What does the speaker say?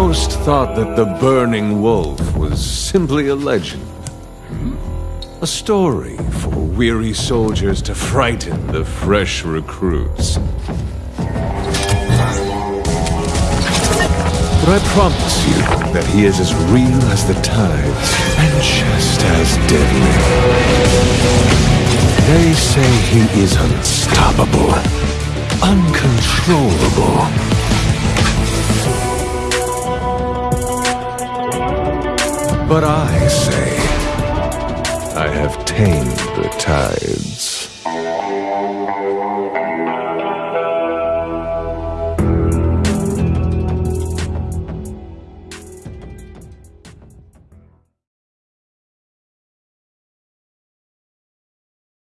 Most thought that the Burning Wolf was simply a legend. A story for weary soldiers to frighten the fresh recruits. But I promise you that he is as real as the tides and just as deadly. They say he is unstoppable, uncontrollable. But I say, I have tamed the tides.